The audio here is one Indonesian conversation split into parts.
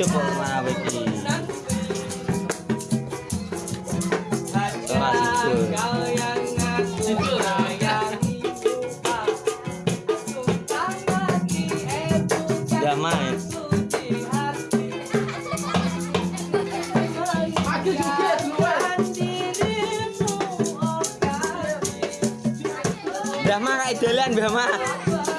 hidup kok malah iki. Ora sido. Ya main. Mbah Mak kayak Mak.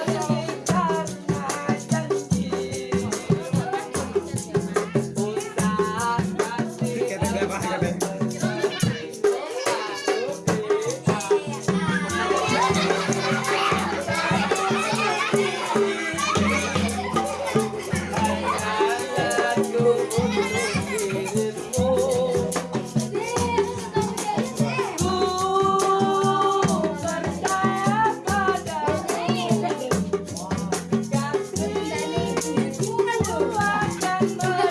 Christmas.